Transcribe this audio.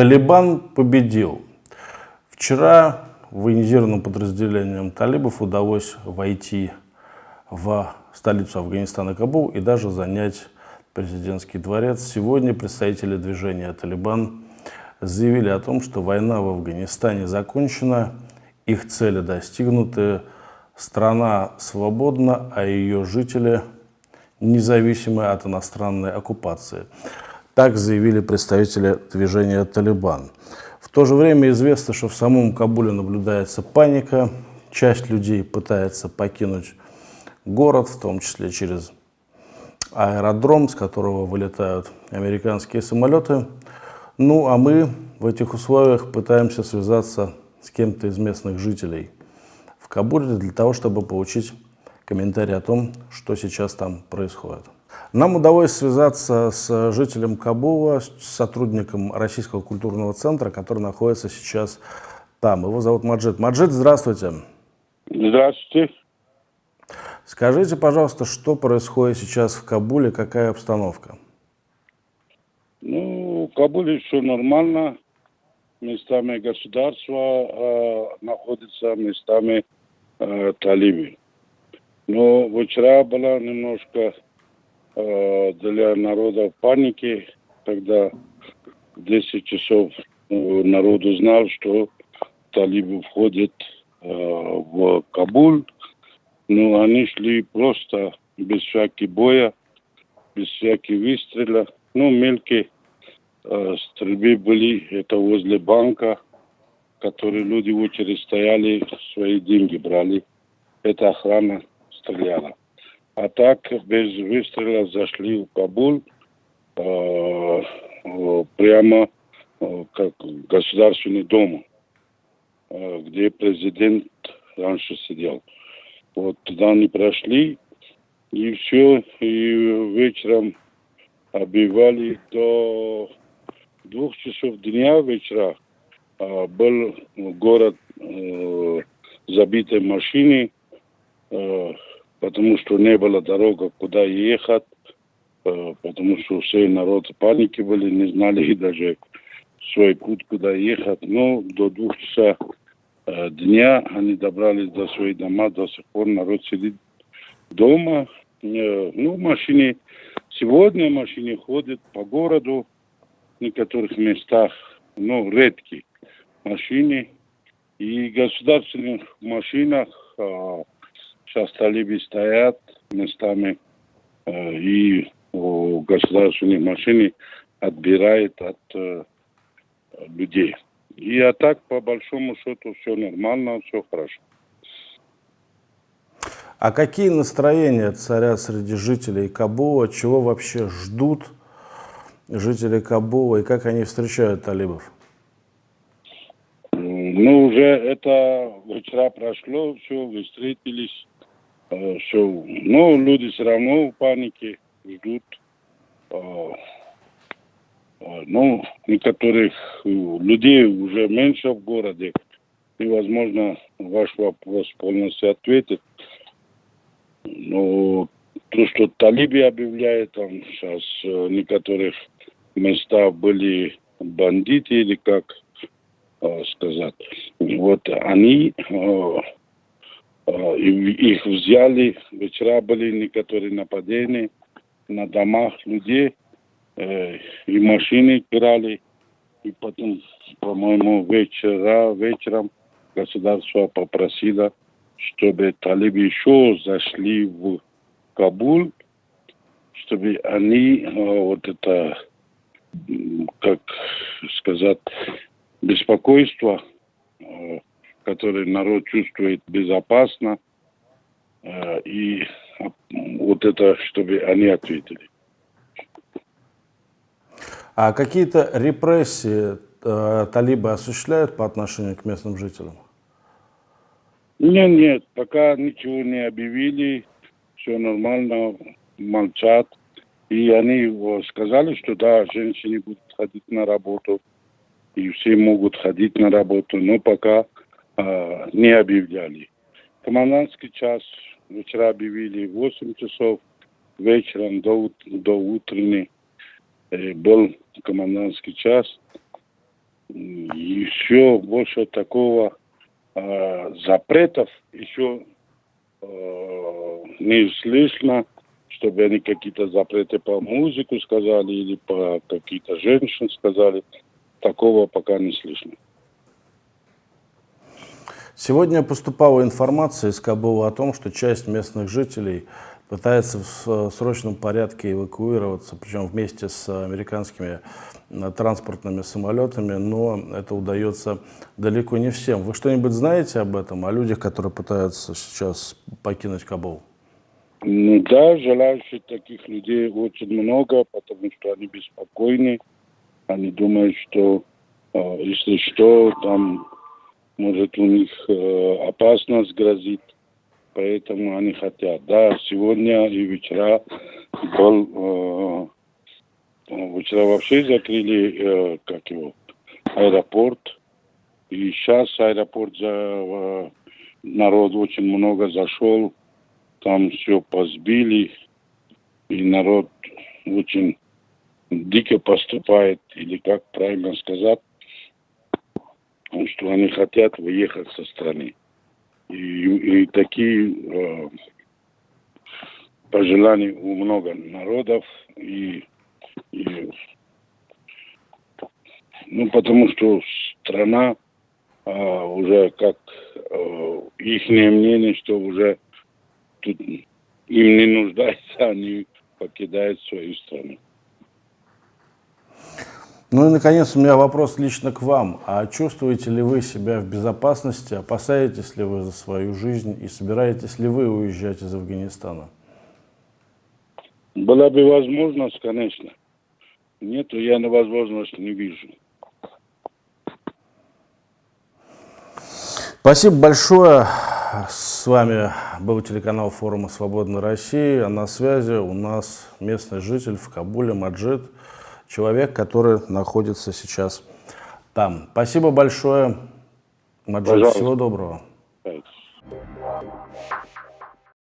Талибан победил. Вчера военизированным подразделениям талибов удалось войти в столицу Афганистана Кабул и даже занять президентский дворец. Сегодня представители движения «Талибан» заявили о том, что война в Афганистане закончена, их цели достигнуты, страна свободна, а ее жители независимы от иностранной оккупации. Так заявили представители движения «Талибан». В то же время известно, что в самом Кабуле наблюдается паника. Часть людей пытается покинуть город, в том числе через аэродром, с которого вылетают американские самолеты. Ну, а мы в этих условиях пытаемся связаться с кем-то из местных жителей в Кабуле для того, чтобы получить комментарий о том, что сейчас там происходит. Нам удалось связаться с жителем Кабула, с сотрудником Российского культурного центра, который находится сейчас там. Его зовут Маджид. Маджид, здравствуйте. Здравствуйте. Скажите, пожалуйста, что происходит сейчас в Кабуле, какая обстановка? Ну, в Кабуле все нормально. Местами государства э, находится, местами э, талибы. Но вчера была немножко для народа паники, когда в 10 часов э, народ узнал, что талибы входят э, в Кабул. Ну, они шли просто без всяких боя, без всяких выстрела. Ну, мелкие э, стрельбы были, это возле банка, которые люди в очередь стояли, свои деньги брали. Это охрана стреляла. А так без выстрела зашли в Кабул э, э, прямо э, как государственный дом, э, где президент раньше сидел. Вот туда они прошли, и все, и вечером обивали до двух часов дня вечера. Был город забитый машины, э, потому что не было дорога, куда ехать, э, потому что все народ в панике были, не знали даже свой путь, куда ехать. Но до двух часов Э, дня они добрались до своих дома, до сих пор народ сидит дома. Э, ну, машины, сегодня машины ходят по городу, в некоторых местах, ну, редкие машины. И в государственных машинах а, сейчас талибы стоят местами, а, и государственные машины отбирают от а, людей. И а так, по большому счету, все нормально, все хорошо. А какие настроения царя среди жителей Кабула? Чего вообще ждут жители Кабула и как они встречают талибов? Ну, уже это вчера прошло, все, вы встретились, э. Но люди все равно в панике ждут. Э, ну, некоторых э, людей уже меньше в городе. Невозможно ваш вопрос полностью ответить. Но то, что талиби объявляют, там сейчас в э, некоторых местах были бандиты или как э, сказать. Вот они их взяли, вчера были некоторые нападения на домах людей, э, и машины крали, и потом, по-моему, вечера, вечером государство попросило, чтобы талибы еще зашли в Кабул, чтобы они э, вот это, как сказать, беспокойство, которое народ чувствует безопасно, э, и вот это, чтобы они ответили. А какие-то репрессии э, талибы осуществляют по отношению к местным жителям? Нет, нет, пока ничего не объявили, все нормально, молчат. И они сказали, что да, женщины будут ходить на работу, и все могут ходить на работу, но пока э, не объявляли. Командантский час вчера объявили 8 часов вечером до, до утренней. Э, был комендантский час. еще больше такого э, запретов еще э, не слышно, чтобы они какие-то запреты по музыку сказали или по какие-то женщин сказали. Такого пока не слышно. Сегодня поступала информация из Кабула о том, что часть местных жителей пытается в срочном порядке эвакуироваться, причем вместе с американскими э, транспортными самолетами, но это удается далеко не всем. Вы что-нибудь знаете об этом, о людях, которые пытаются сейчас покинуть Кабул? Ну да, желающих таких людей очень много, потому что они беспокойны. Они думают, что э, если что, там может у них э, опасность грозит, поэтому они хотят. Да, сегодня и вчера был, э, вчера вообще закрыли, э, как его, аэропорт, и сейчас аэропорт за, э, народ очень много зашел, там все позбили, и народ очень дико поступает, или как правильно сказать, что они хотят выехать со страны. И, и такие э, пожелания у много народов. И, и, ну, потому что страна э, уже как э, их мнение, что уже тут им не нуждается, они покидают свою страну. Ну и, наконец, у меня вопрос лично к вам. А чувствуете ли вы себя в безопасности, опасаетесь ли вы за свою жизнь и собираетесь ли вы уезжать из Афганистана? Была бы возможность, конечно. Нет, я на возможность не вижу. Спасибо большое. С вами был телеканал форума «Свободной России». А на связи у нас местный житель в Кабуле Маджид человек, который находится сейчас там. Спасибо большое, Маджид. Всего доброго. Thanks.